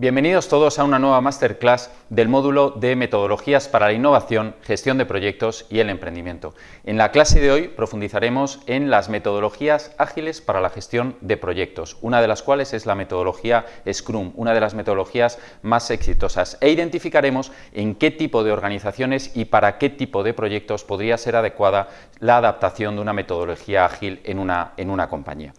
Bienvenidos todos a una nueva masterclass del módulo de Metodologías para la Innovación, Gestión de Proyectos y el Emprendimiento. En la clase de hoy profundizaremos en las metodologías ágiles para la gestión de proyectos, una de las cuales es la metodología Scrum, una de las metodologías más exitosas, e identificaremos en qué tipo de organizaciones y para qué tipo de proyectos podría ser adecuada la adaptación de una metodología ágil en una, en una compañía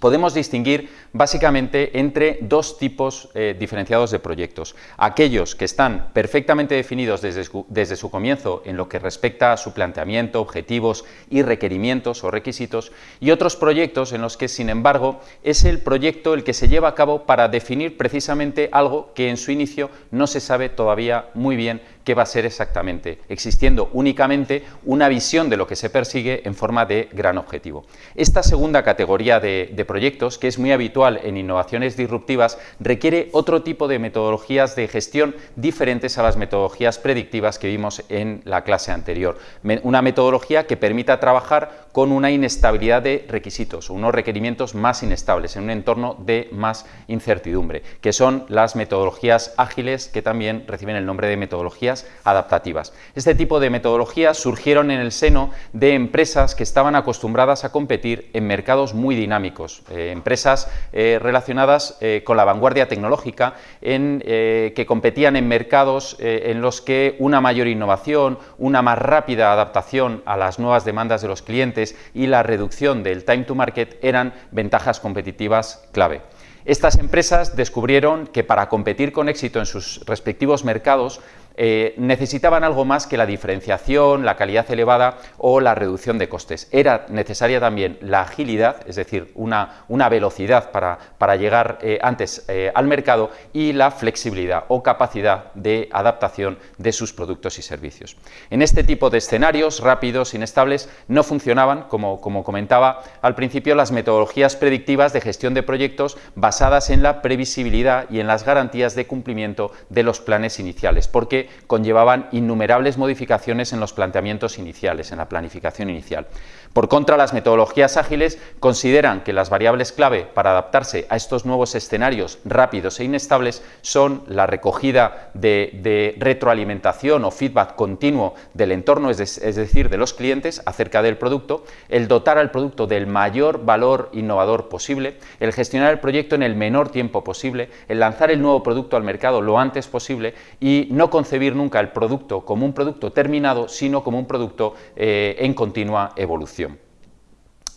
podemos distinguir básicamente entre dos tipos eh, diferenciados de proyectos. Aquellos que están perfectamente definidos desde su, desde su, comienzo en lo que respecta a su planteamiento, objetivos y requerimientos o requisitos y otros proyectos en los que, sin embargo, es el proyecto el que se lleva a cabo para definir precisamente algo que en su inicio no se sabe todavía muy bien qué va a ser exactamente, existiendo únicamente una visión de lo que se persigue en forma de gran objetivo. Esta segunda categoría de, proyectos, que es muy habitual en innovaciones disruptivas, requiere otro tipo de metodologías de gestión diferentes a las metodologías predictivas que vimos en la clase anterior. Una metodología que permita trabajar con una inestabilidad de requisitos, unos requerimientos más inestables, en un entorno de más incertidumbre, que son las metodologías ágiles que también reciben el nombre de metodologías adaptativas. Este tipo de metodologías surgieron en el seno de empresas que estaban acostumbradas a competir en mercados muy dinámicos, eh, empresas eh, relacionadas eh, con la vanguardia tecnológica, en, que competían en mercados en los que una mayor innovación, una más rápida adaptación a las nuevas demandas de los clientes y la reducción del time to market eran ventajas competitivas clave. Estas empresas descubrieron que para competir con éxito en sus respectivos mercados eh, necesitaban algo más que la diferenciación, la calidad elevada o la reducción de costes. Era necesaria también la agilidad, es decir, una, una velocidad para, para llegar eh, antes eh, al mercado y la flexibilidad o capacidad de adaptación de sus productos y servicios. En este tipo de escenarios rápidos, inestables, no funcionaban, como, como comentaba al principio, las metodologías predictivas de gestión de proyectos basadas en la previsibilidad y en las garantías de cumplimiento de los planes iniciales, porque conllevaban innumerables modificaciones en los planteamientos iniciales, en la planificación inicial. Por contra, las metodologías ágiles consideran que las variables clave para adaptarse a estos nuevos escenarios rápidos e inestables son la recogida de, retroalimentación o feedback continuo del entorno, es, decir, de los clientes acerca del producto, el dotar al producto del mayor valor innovador posible, el gestionar el proyecto en el menor tiempo posible, el lanzar el nuevo producto al mercado lo antes posible y no concebir nunca el producto como un producto terminado, sino como un producto eh, en continua evolución.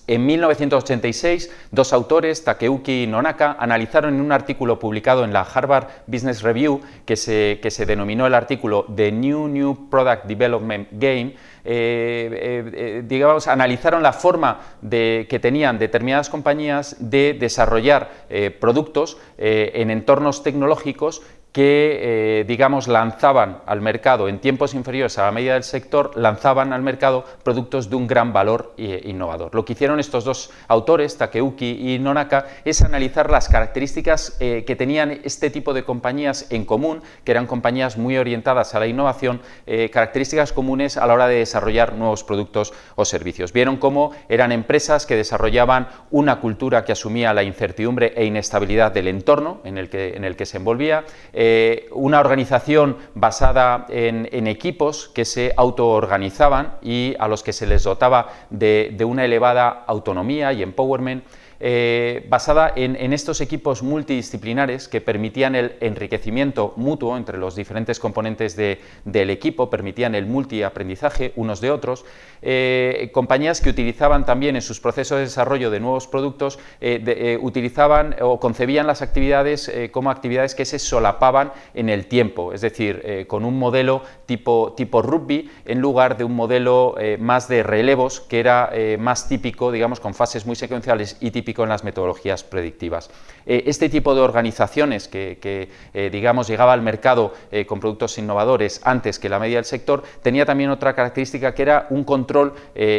En 1986, dos autores, Takeuchi y Nonaka, analizaron en un artículo publicado en la Harvard Business Review, que se, que se denominó el artículo The New New Product Development Game, eh, eh, digamos, analizaron la forma de, que tenían determinadas compañías de desarrollar productos en entornos tecnológicos que, eh, digamos, lanzaban al mercado en tiempos inferiores a la media del sector, lanzaban al mercado productos de un gran valor eh, innovador. Lo que hicieron estos dos autores, Takeuki y Nonaka, es analizar las características eh, que tenían este tipo de compañías en común, que eran compañías muy orientadas a la innovación, características comunes a la hora de desarrollar nuevos productos o servicios. Vieron cómo eran empresas que desarrollaban una cultura que asumía la incertidumbre e inestabilidad del entorno en el que, en el que se envolvía, eh, una organización basada en, equipos que se autoorganizaban y a los que se les dotaba de, de una elevada autonomía y empowerment eh, basada en, estos equipos multidisciplinares que permitían el enriquecimiento mutuo entre los diferentes componentes del equipo, permitían el multiaprendizaje unos de otros, eh, compañías que utilizaban también en sus procesos de desarrollo de nuevos productos, eh, utilizaban o concebían las actividades como actividades que se solapaban en el tiempo, es decir, con un modelo tipo, tipo rugby en lugar de un modelo más de relevos que era más típico, digamos, con fases muy secuenciales y en las metodologías predictivas. Eh, este tipo de organizaciones que, eh, digamos, llegaba al mercado eh, con productos innovadores antes que la media del sector, tenía también otra característica que era un control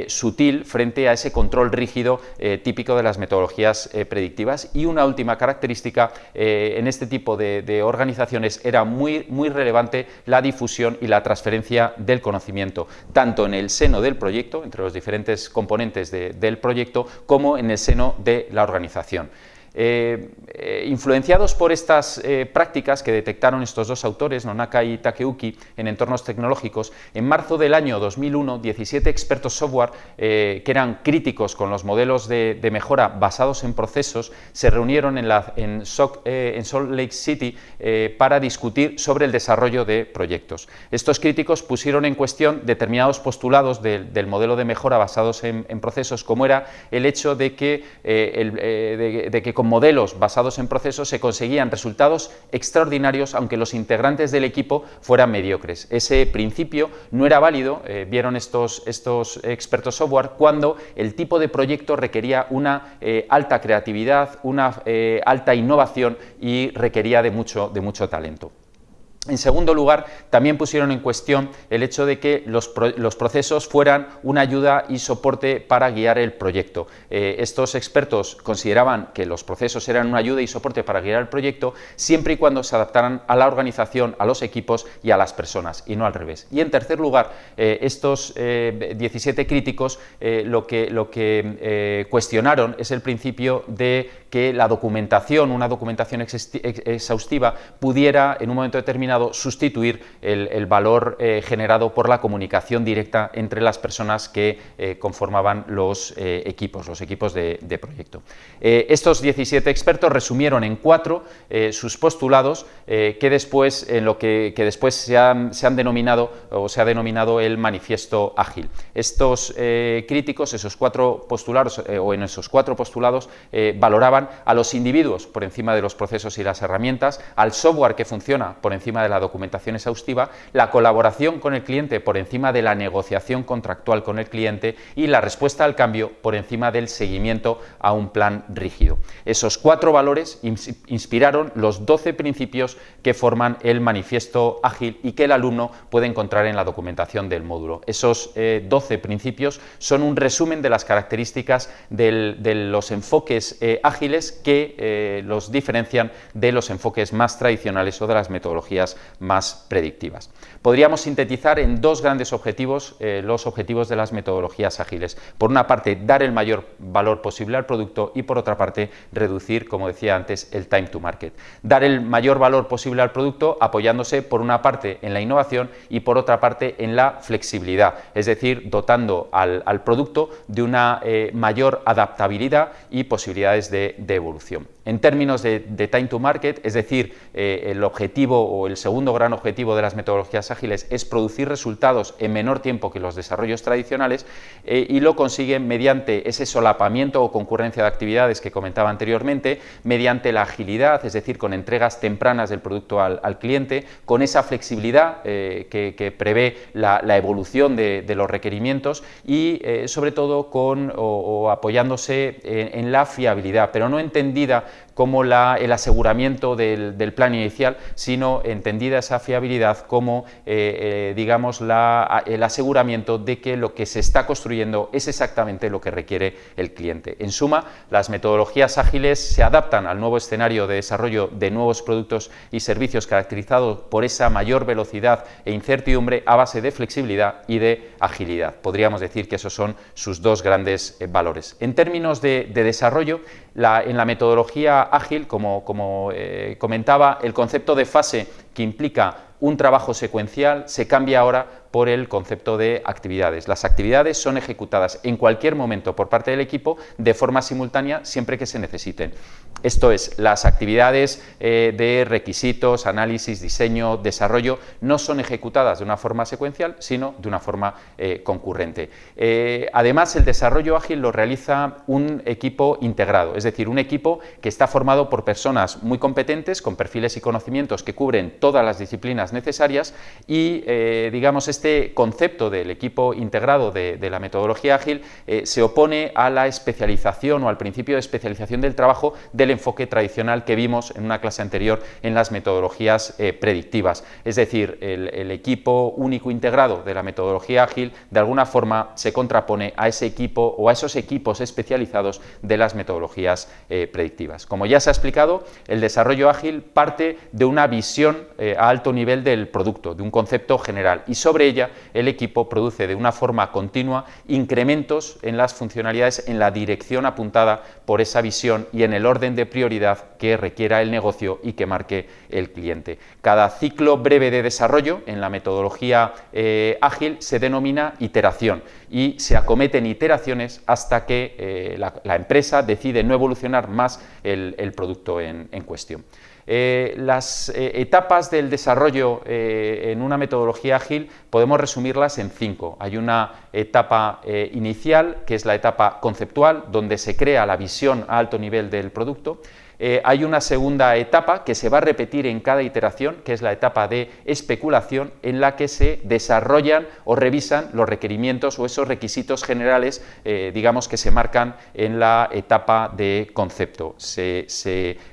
sutil frente a ese control rígido típico de las metodologías predictivas y una última característica en este tipo de, organizaciones era muy, muy relevante la difusión y la transferencia del conocimiento, tanto en el seno del proyecto, entre los diferentes componentes del proyecto, como en el seno de la organización. Influenciados por estas prácticas que detectaron estos dos autores, Nonaka y Takeuki, en entornos tecnológicos, en marzo del año 2001, 17 expertos software que eran críticos con los modelos de, mejora basados en procesos se reunieron en, en, Salt Lake City para discutir sobre el desarrollo de proyectos. Estos críticos pusieron en cuestión determinados postulados del modelo de mejora basados en, procesos, como era el hecho de que, eh, eh, de, que con modelos basados en procesos se conseguían resultados extraordinarios aunque los integrantes del equipo fueran mediocres. Ese principio no era válido, eh, vieron estos, estos expertos software, cuando el tipo de proyecto requería una alta creatividad, una alta innovación y requería de mucho, de mucho talento. En segundo lugar, también pusieron en cuestión el hecho de que los, procesos fueran una ayuda y soporte para guiar el proyecto. Eh, estos expertos consideraban que los procesos eran una ayuda y soporte para guiar el proyecto siempre y cuando se adaptaran a la organización, a los equipos y a las personas, y no al revés. Y en tercer lugar, eh, estos 17 eh, críticos lo que, lo que cuestionaron es el principio de que la documentación, una documentación exhaustiva, pudiera en un momento determinado sustituir el, valor eh, generado por la comunicación directa entre las personas que eh, conformaban los eh, equipos, los equipos de, proyecto. estos 17 expertos resumieron en cuatro sus postulados que después, en lo que, después se han, se han, denominado o se ha denominado el manifiesto ágil. Estos críticos, esos cuatro postulados o en esos cuatro postulados valoraban a los individuos por encima de los procesos y las herramientas, al software que funciona por encima de la documentación exhaustiva, la colaboración con el cliente por encima de la negociación contractual con el cliente y la respuesta al cambio por encima del seguimiento a un plan rígido. Esos cuatro valores inspiraron los 12 principios que forman el manifiesto ágil y que el alumno puede encontrar en la documentación del módulo. Esos 12 eh, principios son un resumen de las características de los enfoques eh, ágiles que eh, los diferencian de los enfoques más tradicionales o de las metodologías más predictivas. Podríamos sintetizar en dos grandes objetivos eh, los objetivos de las metodologías ágiles. Por una parte, dar el mayor valor posible al producto y por otra parte, reducir, como decía antes, el time to market. Dar el mayor valor posible al producto apoyándose por una parte en la innovación y por otra parte en la flexibilidad, es decir, dotando al, producto de una eh, mayor adaptabilidad y posibilidades de, evolución. En términos de, time to market, es decir, eh, el objetivo o el segundo gran objetivo de las metodologías ágiles es producir resultados en menor tiempo que los desarrollos tradicionales eh, y lo consiguen mediante ese solapamiento o concurrencia de actividades que comentaba anteriormente, mediante la agilidad, es decir, con entregas tempranas del producto al, cliente, con esa flexibilidad eh, que, prevé la, evolución de, los requerimientos y sobre todo con o, apoyándose en la fiabilidad, pero no entendida como el aseguramiento del, plan inicial, sino entendida esa fiabilidad como, eh, eh, digamos, el aseguramiento de que lo que se está construyendo es exactamente lo que requiere el cliente. En suma, las metodologías ágiles se adaptan al nuevo escenario de desarrollo de nuevos productos y servicios caracterizados por esa mayor velocidad e incertidumbre a base de flexibilidad y de agilidad. Podríamos decir que esos son sus dos grandes eh, valores. En términos de, desarrollo, en la metodología ágil, como, eh, comentaba, el concepto de fase que implica un trabajo secuencial se cambia ahora por el concepto de actividades. Las actividades son ejecutadas en cualquier momento por parte del equipo de forma simultánea siempre que se necesiten. Esto es, las actividades eh, de requisitos, análisis, diseño, desarrollo no son ejecutadas de una forma secuencial, sino de una forma eh, concurrente. Eh, además, el desarrollo ágil lo realiza un equipo integrado, es decir, un equipo que está formado por personas muy competentes, con perfiles y conocimientos que cubren todas las disciplinas necesarias y, digamos, este concepto del equipo integrado de, la metodología ágil eh, se opone a la especialización o al principio de especialización del trabajo del enfoque tradicional que vimos en una clase anterior en las metodologías eh, predictivas. Es decir, el, equipo único integrado de la metodología ágil de alguna forma se contrapone a ese equipo o a esos equipos especializados de las metodologías eh, predictivas. Como ya se ha explicado, el desarrollo ágil parte de una visión a alto nivel del producto, de un concepto general y sobre el equipo produce de una forma continua incrementos en las funcionalidades en la dirección apuntada por esa visión y en el orden de prioridad que requiera el negocio y que marque el cliente. Cada ciclo breve de desarrollo en la metodología eh, ágil se denomina iteración y se acometen iteraciones hasta que eh, la, empresa decide no evolucionar más el, producto en cuestión. Eh, las eh, etapas del desarrollo eh, en una metodología ágil podemos resumirlas en cinco. Hay una etapa inicial, que es la etapa conceptual, donde se crea la visión a alto nivel del producto. hay una segunda etapa que se va a repetir en cada iteración, que es la etapa de especulación, en la que se desarrollan o revisan los requerimientos o esos requisitos generales, digamos, que se marcan en la etapa de concepto. se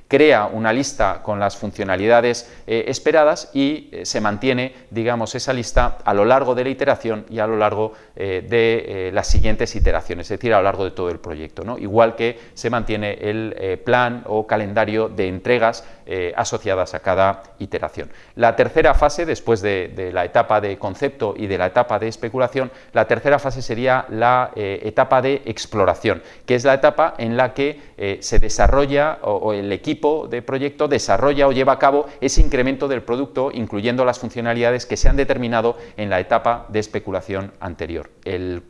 crea una lista con las funcionalidades eh, esperadas y eh, se mantiene, digamos, esa lista a lo largo de la iteración y a lo largo eh, de las siguientes iteraciones, es decir, a lo largo de todo el proyecto, ¿no? igual que se mantiene el plan o calendario de entregas asociadas a cada iteración. La tercera fase, después de, de, la etapa de concepto y de la etapa de especulación, la tercera fase sería la etapa de exploración, que es la etapa en la que se desarrolla o el equipo de proyecto desarrolla o lleva a cabo ese incremento del producto, incluyendo las funcionalidades que se han determinado en la etapa de especulación anterior.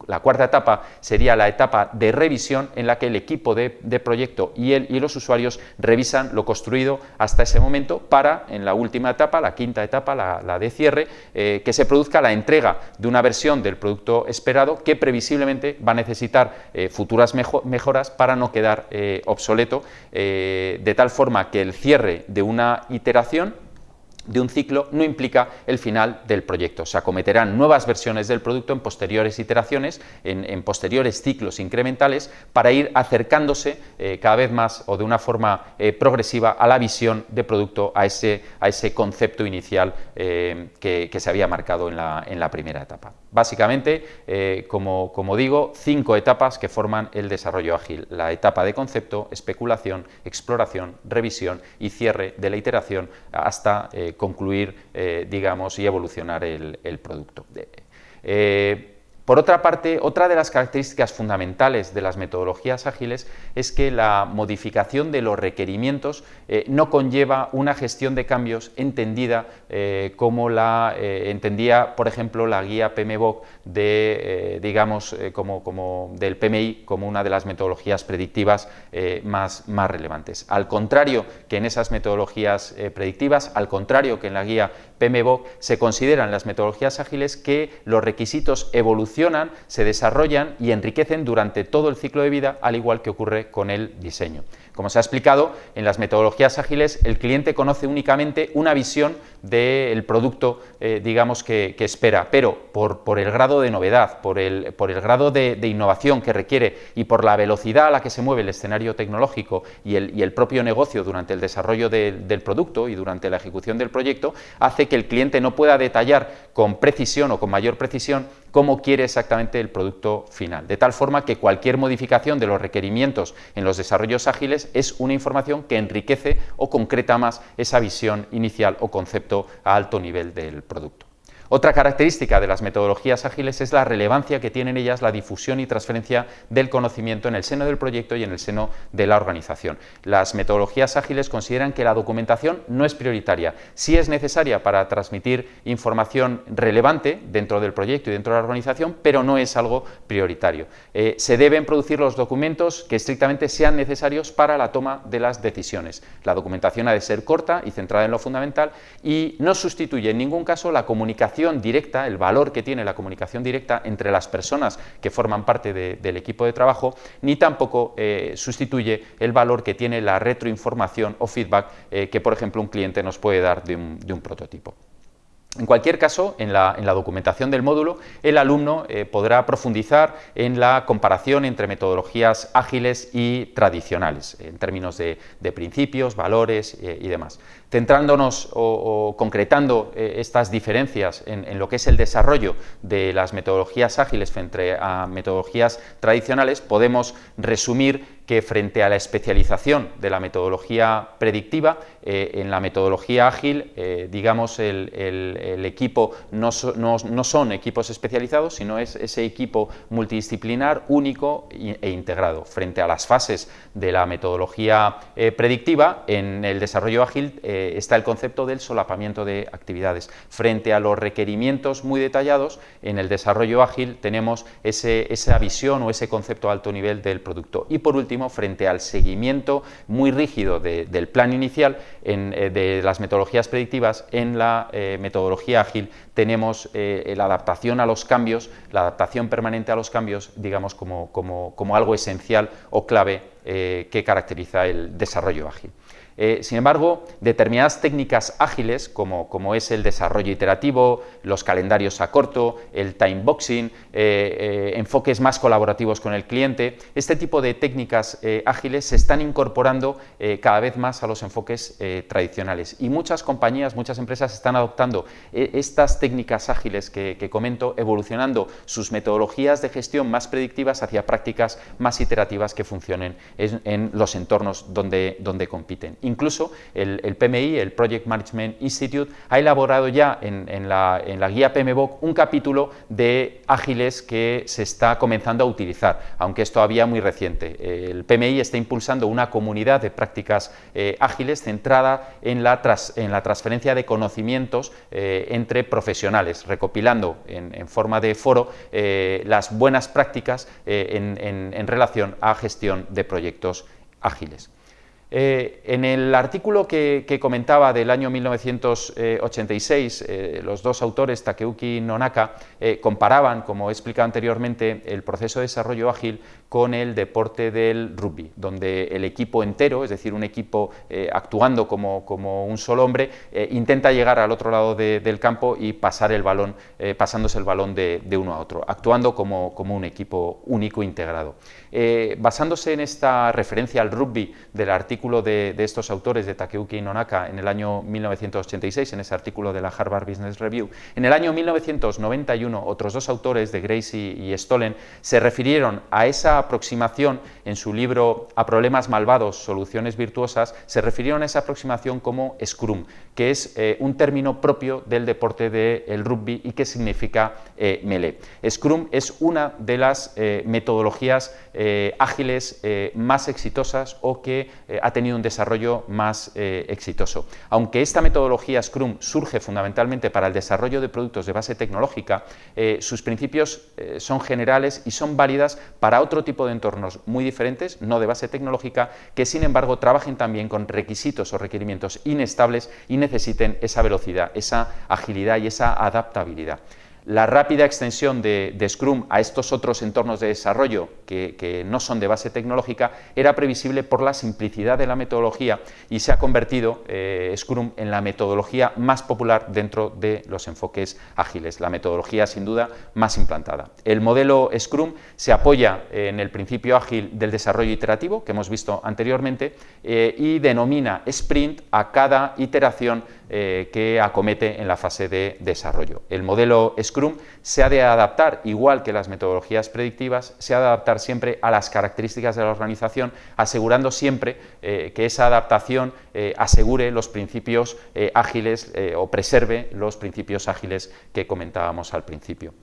la cuarta etapa sería la etapa de revisión, en la que el equipo de, proyecto y, y los usuarios revisan lo construido hasta ese momento para, en la última etapa, la quinta etapa, la, de cierre, eh, que se produzca la entrega de una versión del producto esperado que previsiblemente va a necesitar eh, futuras mejoras para no quedar eh, obsoleto, de tal forma que el cierre de una iteración de un ciclo no implica el final del proyecto. Se acometerán nuevas versiones del producto en posteriores iteraciones, en, posteriores ciclos incrementales, para ir acercándose eh, cada vez más o de una forma eh, progresiva a la visión de producto, a ese, a ese concepto inicial eh, que, se había marcado en la, en la primera etapa. Básicamente, como, como digo, cinco etapas que forman el desarrollo ágil. La etapa de concepto, especulación, exploración, revisión y cierre de la iteración hasta concluir, eh, digamos, y evolucionar el, producto. Eh, por otra parte, otra de las características fundamentales de las metodologías ágiles es que la modificación de los requerimientos eh, no conlleva una gestión de cambios entendida eh, como la eh, entendía, por ejemplo, la guía PMBOK de, digamos, como, como, del PMI como una de las metodologías predictivas más, más relevantes. Al contrario que en esas metodologías predictivas, al contrario que en la guía PMBOK, se consideran las metodologías ágiles que los requisitos evolucionan se desarrollan y enriquecen durante todo el ciclo de vida, al igual que ocurre con el diseño. Como se ha explicado, en las metodologías ágiles el cliente conoce únicamente una visión del producto, eh, digamos, que, espera, pero por, el grado de novedad, por el, grado de, innovación que requiere y por la velocidad a la que se mueve el escenario tecnológico y el propio negocio durante el desarrollo del producto y durante la ejecución del proyecto, hace que el cliente no pueda detallar con precisión o con mayor precisión cómo quiere exactamente el producto final, de tal forma que cualquier modificación de los requerimientos en los desarrollos ágiles es una información que enriquece o concreta más esa visión inicial o concepto a alto nivel del producto. Otra característica de las metodologías ágiles es la relevancia que tienen ellas la difusión y transferencia del conocimiento en el seno del proyecto y en el seno de la organización. Las metodologías ágiles consideran que la documentación no es prioritaria, sí es necesaria para transmitir información relevante dentro del proyecto y dentro de la organización, pero no es algo prioritario. Eh, se deben producir los documentos que estrictamente sean necesarios para la toma de las decisiones. La documentación ha de ser corta y centrada en lo fundamental y no sustituye en ningún caso la comunicación directa, el valor que tiene la comunicación directa entre las personas que forman parte del equipo de trabajo, ni tampoco eh, sustituye el valor que tiene la retroinformación o feedback eh, que, por ejemplo, un cliente nos puede dar de un prototipo. En cualquier caso, en la, documentación del módulo, el alumno eh, podrá profundizar en la comparación entre metodologías ágiles y tradicionales, en términos de, principios, valores y demás. Centrándonos o, concretando eh, estas diferencias en, lo que es el desarrollo de las metodologías ágiles frente a metodologías tradicionales, podemos resumir que frente a la especialización de la metodología predictiva, eh, en la metodología ágil, eh, digamos, el, equipo no, son equipos especializados, sino es ese equipo multidisciplinar, único e integrado. Frente a las fases de la metodología eh, predictiva, en el desarrollo ágil está el concepto del solapamiento de actividades. Frente a los requerimientos muy detallados, en el desarrollo ágil tenemos esa visión o ese concepto a alto nivel del producto. Y por último, frente al seguimiento muy rígido del plan inicial eh, de las metodologías predictivas, en la eh, metodología ágil tenemos eh, la adaptación a los cambios, la adaptación permanente a los cambios, digamos, como, como algo esencial o clave que caracteriza el desarrollo ágil. Eh, sin embargo, determinadas técnicas ágiles, como, es el desarrollo iterativo, los calendarios a corto, el time boxing, eh, eh, enfoques más colaborativos con el cliente, este tipo de técnicas ágiles se están incorporando cada vez más a los enfoques tradicionales y muchas compañías, muchas empresas están adoptando estas técnicas ágiles que, comento, evolucionando sus metodologías de gestión más predictivas hacia prácticas más iterativas que funcionen en, los entornos donde compiten. Incluso el, PMI, el Project Management Institute, ha elaborado ya en, la, guía PMBOK un capítulo de ágiles que se está comenzando a utilizar, aunque es todavía muy reciente. El PMI está impulsando una comunidad de prácticas eh, ágiles centrada en la, en transferencia de conocimientos eh, entre profesionales, recopilando en, forma de foro eh, las buenas prácticas en relación a gestión de proyectos ágiles. Eh, en el artículo que, comentaba del año 1986, eh, los dos autores, Takeuki y Nonaka, eh, comparaban, como he explicado anteriormente, el proceso de desarrollo ágil con el deporte del rugby, donde el equipo entero, es decir, un equipo actuando como, un solo hombre, intenta llegar al otro lado del campo y pasar el balón, pasándose el balón de, uno a otro, actuando como, un equipo único integrado. basándose en esta referencia al rugby del artículo de, estos autores, de Takeuki y Nonaka, en el año 1986, en ese artículo de la Harvard Business Review. En el año 1991, otros dos autores, de Grace y, Stollen, se refirieron a esa aproximación en su libro A problemas malvados, soluciones virtuosas, se refirieron a esa aproximación como Scrum, que es eh, un término propio del deporte del rugby y que significa eh, melee. Scrum es una de las eh, metodologías ágiles más exitosas o que ha ha tenido un desarrollo más eh, exitoso. Aunque esta metodología Scrum surge fundamentalmente para el desarrollo de productos de base tecnológica, eh, sus principios eh, son generales y son válidas para otro tipo de entornos muy diferentes, no de base tecnológica, que sin embargo trabajen también con requisitos o requerimientos inestables y necesiten esa velocidad, esa agilidad y esa adaptabilidad. La rápida extensión de, Scrum a estos otros entornos de desarrollo que, no son de base tecnológica era previsible por la simplicidad de la metodología y se ha convertido eh, Scrum en la metodología más popular dentro de los enfoques ágiles, la metodología sin duda más implantada. El modelo Scrum se apoya en el principio ágil del desarrollo iterativo que hemos visto anteriormente eh, y denomina sprint a cada iteración eh, que acomete en la fase de desarrollo. El modelo Scrum se ha de adaptar, igual que las metodologías predictivas, se ha de adaptar siempre a las características de la organización, asegurando siempre eh, que esa adaptación eh, asegure los principios ágiles o preserve los principios ágiles que comentábamos al principio.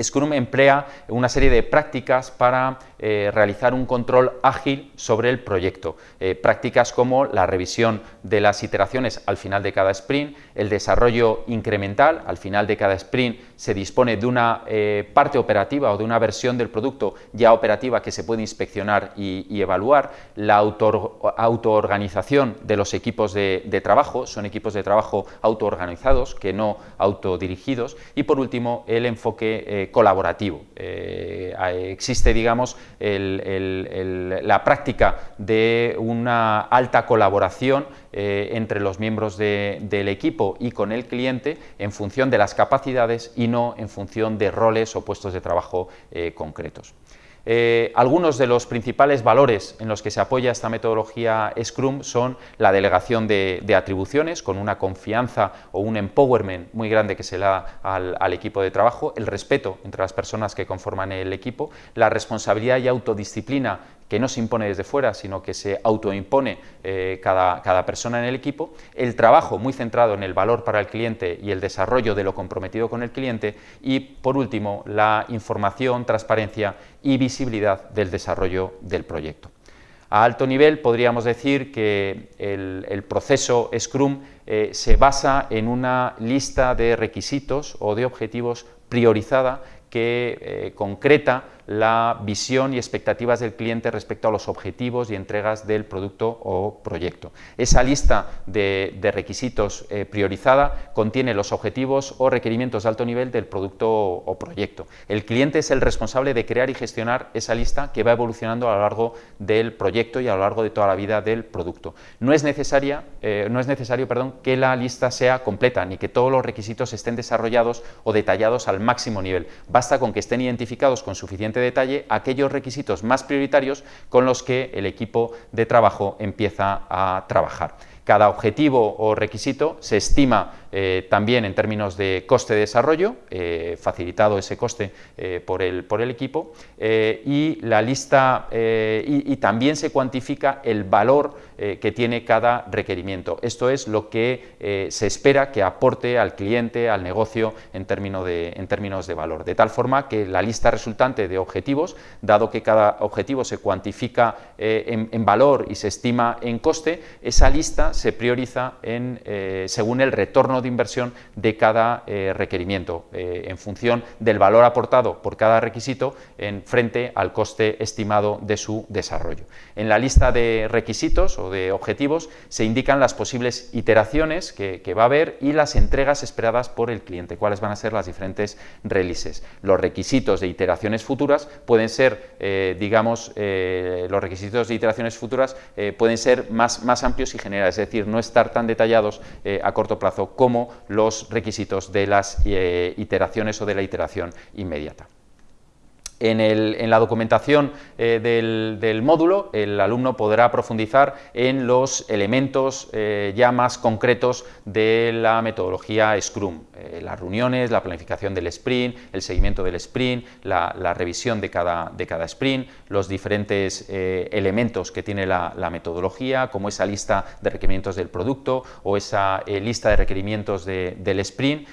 Scrum emplea una serie de prácticas para eh, realizar un control ágil sobre el proyecto. Eh, prácticas como la revisión de las iteraciones al final de cada sprint, el desarrollo incremental, al final de cada sprint se dispone de una eh, parte operativa o de una versión del producto ya operativa que se puede inspeccionar y, evaluar, la autoorganización de los equipos de, trabajo, son equipos de trabajo autoorganizados que no autodirigidos y por último el enfoque colaborativo. existe digamos la práctica de una alta colaboración eh, entre los miembros del equipo y con el cliente en función de las capacidades y no en función de roles o puestos de trabajo eh, concretos. Eh, algunos de los principales valores en los que se apoya esta metodología Scrum son la delegación de, atribuciones, con una confianza o un empowerment muy grande que se da al, equipo de trabajo, el respeto entre las personas que conforman el equipo, la responsabilidad y autodisciplina que no se impone desde fuera, sino que se autoimpone eh, cada, cada, persona en el equipo, el trabajo muy centrado en el valor para el cliente y el desarrollo de lo comprometido con el cliente y, por último, la información, transparencia y visibilidad del desarrollo del proyecto. A alto nivel podríamos decir que el, proceso Scrum eh, se basa en una lista de requisitos o de objetivos priorizada que eh, concreta la visión y expectativas del cliente respecto a los objetivos y entregas del producto o proyecto. Esa lista de, requisitos eh, priorizada contiene los objetivos o requerimientos de alto nivel del producto o, proyecto. El cliente es el responsable de crear y gestionar esa lista que va evolucionando a lo largo del proyecto y a lo largo de toda la vida del producto. No es, necesaria, eh, no es necesario perdón, que la lista sea completa ni que todos los requisitos estén desarrollados o detallados al máximo nivel. Basta con que estén identificados con suficiente detalle aquellos requisitos más prioritarios con los que el equipo de trabajo empieza a trabajar. Cada objetivo o requisito se estima eh, también en términos de coste de desarrollo, eh, facilitado ese coste eh, por, el, por, el, equipo, y, la lista, y, también se cuantifica el valor que tiene cada requerimiento. Esto es lo que se espera que aporte al cliente, al negocio, en, términos de, en términos de valor. De tal forma que la lista resultante de objetivos, dado que cada objetivo se cuantifica en, en, valor y se estima en coste, esa lista se prioriza en, según el retorno de inversión de cada eh, requerimiento, eh, en función del valor aportado por cada requisito en frente al coste estimado de su desarrollo. En la lista de requisitos de objetivos se indican las posibles iteraciones que, va a haber y las entregas esperadas por el cliente, cuáles van a ser las diferentes releases. Los requisitos de iteraciones futuras pueden ser, eh, digamos, los requisitos de iteraciones futuras pueden ser más, más amplios y generales, es decir, no estar tan detallados a corto plazo como los requisitos de las eh, iteraciones o de la iteración inmediata. En, la documentación eh, del, módulo, el alumno podrá profundizar en los elementos eh, ya más concretos de la metodología Scrum, eh, las reuniones, la planificación del sprint, el seguimiento del sprint, la, revisión de cada, de cada, sprint, los diferentes elementos que tiene la, metodología, como esa lista de requerimientos del producto o esa lista de requerimientos del sprint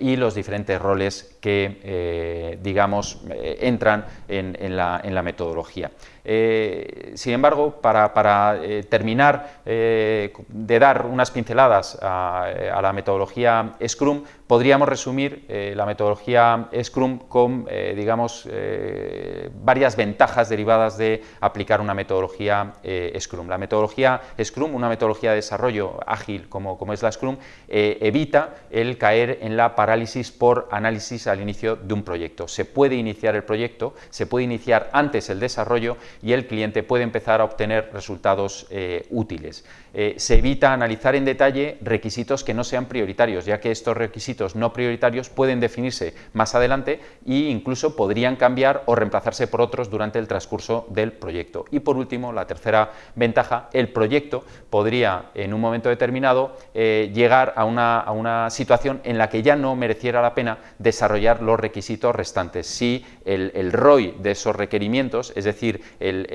y los diferentes roles que, digamos, entran en, la, metodología. Eh, sin embargo, para, eh, terminar eh, de dar unas pinceladas a, la metodología Scrum, podríamos resumir la metodología Scrum con, digamos, varias ventajas derivadas de aplicar una metodología Scrum. La metodología Scrum, una metodología de desarrollo ágil como, como es la Scrum, evita el caer en la parálisis por análisis al inicio de un proyecto. Se puede iniciar el proyecto se puede iniciar antes el desarrollo y el cliente puede empezar a obtener resultados eh, útiles. Eh, se evita analizar en detalle requisitos que no sean prioritarios, ya que estos requisitos no prioritarios pueden definirse más adelante e incluso podrían cambiar o reemplazarse por otros durante el transcurso del proyecto. Y por último, la tercera ventaja, el proyecto podría en un momento determinado eh, llegar a una, a una, situación en la que ya no mereciera la pena desarrollar los requisitos restantes. Si el, el ROI de esos requerimientos, es decir, el,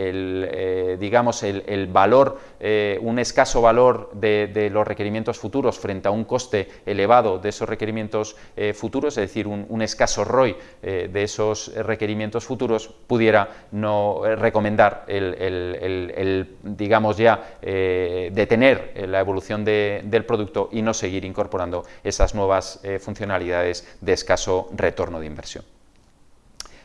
eh, digamos el, valor, eh, un escaso valor de, los requerimientos futuros frente a un coste elevado de esos requerimientos eh, futuros, es decir, un, escaso ROI de esos requerimientos futuros, pudiera no recomendar el, digamos ya, detener la evolución del producto y no seguir incorporando esas nuevas funcionalidades de escaso retorno de inversión.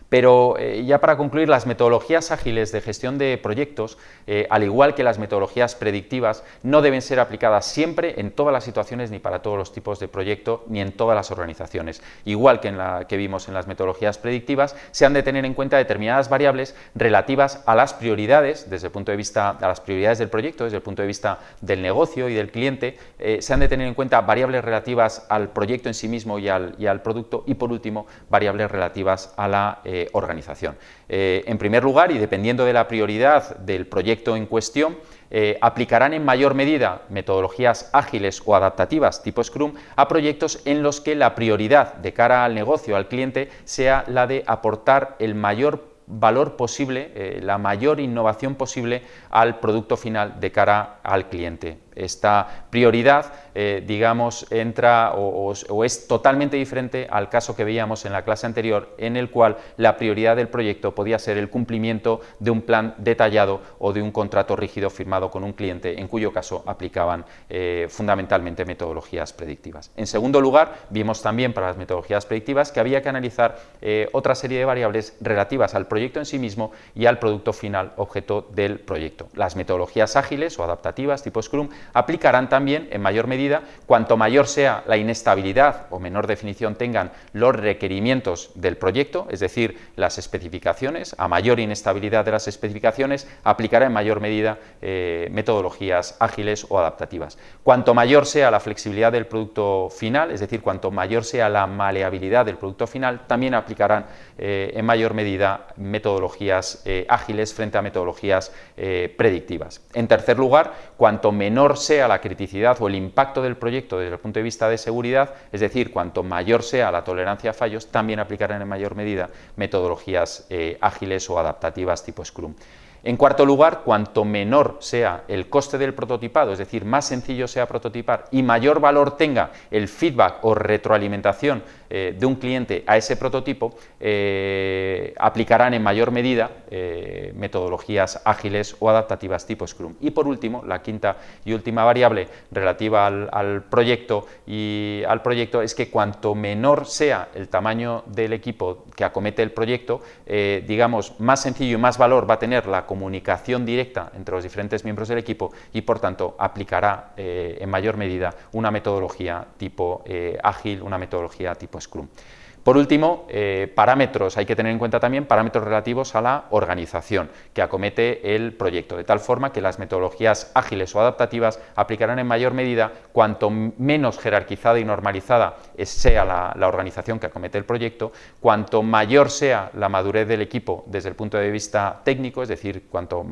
Pero eh, ya para concluir, las metodologías ágiles de gestión de proyectos, eh, al igual que las metodologías predictivas, no deben ser aplicadas siempre en todas las situaciones ni para todos los tipos de proyecto ni en todas las organizaciones. Igual que en la que vimos en las metodologías predictivas, se han de tener en cuenta determinadas variables relativas a las prioridades, desde el punto de vista a las prioridades del proyecto, desde el punto de vista del negocio y del cliente, eh, se han de tener en cuenta variables relativas al proyecto en sí mismo y al, y al producto y por último variables relativas a la organización. en primer lugar, y dependiendo de la prioridad del proyecto en cuestión, aplicarán en mayor medida metodologías ágiles o adaptativas tipo Scrum a proyectos en los que la prioridad de cara al negocio, al cliente, sea la de aportar el mayor valor posible, la mayor innovación posible al producto final de cara al cliente esta prioridad, eh, digamos, entra o, es totalmente diferente al caso que veíamos en la clase anterior, en el cual la prioridad del proyecto podía ser el cumplimiento de un plan detallado o de un contrato rígido firmado con un cliente, en cuyo caso aplicaban eh, fundamentalmente metodologías predictivas. En segundo lugar, vimos también para las metodologías predictivas que había que analizar eh, otra serie de variables relativas al proyecto en sí mismo y al producto final objeto del proyecto. Las metodologías ágiles o adaptativas tipo Scrum aplicarán también en mayor medida cuanto mayor sea la inestabilidad o menor definición tengan los requerimientos del proyecto, es decir, las especificaciones, a mayor inestabilidad de las especificaciones, aplicará en mayor medida eh, metodologías ágiles o adaptativas. Cuanto mayor sea la flexibilidad del producto final, es decir, cuanto mayor sea la maleabilidad del producto final, también aplicarán eh, en mayor medida metodologías eh, ágiles frente a metodologías predictivas. En tercer lugar, cuanto menor sea la criticidad o el impacto del proyecto desde el punto de vista de seguridad, es decir, cuanto mayor sea la tolerancia a fallos, también aplicarán en mayor medida metodologías eh, ágiles o adaptativas tipo Scrum. En cuarto lugar, cuanto menor sea el coste del prototipado, es decir, más sencillo sea prototipar y mayor valor tenga el feedback o retroalimentación eh, de un cliente a ese prototipo, eh, aplicarán en mayor medida eh, metodologías ágiles o adaptativas tipo Scrum. Y por último, la quinta y última variable relativa al, proyecto y al proyecto es que cuanto menor sea el tamaño del equipo que acomete el proyecto, digamos, más sencillo y más valor va a tener la comunicación directa entre los diferentes miembros del equipo y por tanto aplicará en mayor medida una metodología tipo ágil, una metodología tipo Scrum. Por último, eh, parámetros, hay que tener en cuenta también parámetros relativos a la organización que acomete el proyecto, de tal forma que las metodologías ágiles o adaptativas aplicarán en mayor medida cuanto menos jerarquizada y normalizada sea la, organización que acomete el proyecto, cuanto mayor sea la madurez del equipo desde el punto de vista técnico, es decir, cuanto,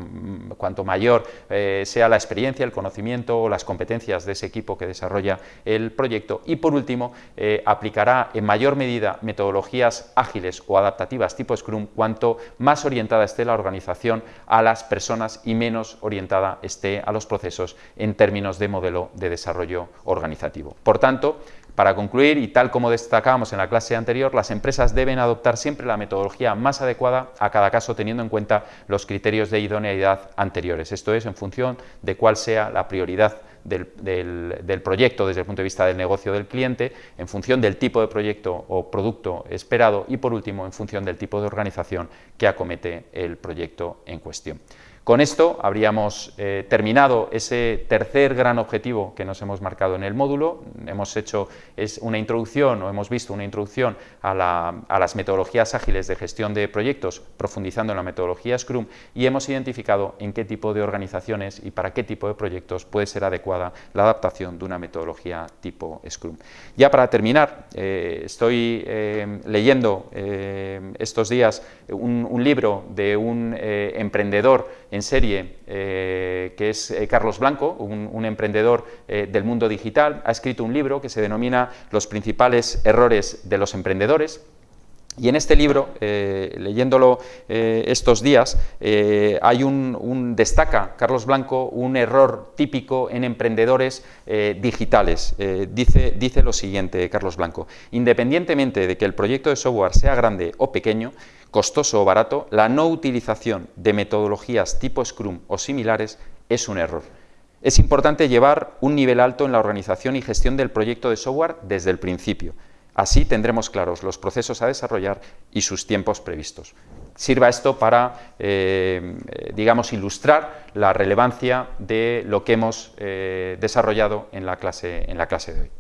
cuanto mayor eh, sea la experiencia, el conocimiento o las competencias de ese equipo que desarrolla el proyecto. Y por último eh, aplicará en mayor medida metodologías ágiles o adaptativas tipo Scrum, cuanto más orientada esté la organización a las personas y menos orientada esté a los procesos en términos de modelo de desarrollo organizativo. Por tanto, para concluir, y tal como destacábamos en la clase anterior, las empresas deben adoptar siempre la metodología más adecuada a cada caso teniendo en cuenta los criterios de idoneidad anteriores. Esto es en función de cuál sea la prioridad del, proyecto desde el punto de vista del negocio del cliente, en función del tipo de proyecto o producto esperado y, por último, en función del tipo de organización que acomete el proyecto en cuestión. Con esto habríamos eh, terminado ese tercer gran objetivo que nos hemos marcado en el módulo. Hemos hecho es una introducción o hemos visto una introducción a, las metodologías ágiles de gestión de proyectos, profundizando en la metodología Scrum y hemos identificado en qué tipo de organizaciones y para qué tipo de proyectos puede ser adecuada la adaptación de una metodología tipo Scrum. Ya para terminar, eh, estoy eh, leyendo estos días un, un, libro de un emprendedor en serie, eh, que es eh, Carlos Blanco, un, emprendedor eh, del mundo digital, ha escrito un libro que se denomina Los principales errores de los emprendedores, y en este libro, leyéndolo estos días, hay un, destaca Carlos Blanco un error típico en emprendedores digitales. dice, dice lo siguiente, Carlos Blanco, independientemente de que el proyecto de software sea grande o pequeño, costoso o barato, la no utilización de metodologías tipo Scrum o similares es un error. Es importante llevar un nivel alto en la organización y gestión del proyecto de software desde el principio. Así tendremos claros los procesos a desarrollar y sus tiempos previstos. Sirva esto para, eh, digamos, ilustrar la relevancia de lo que hemos eh, desarrollado en la, clase, en la clase de hoy.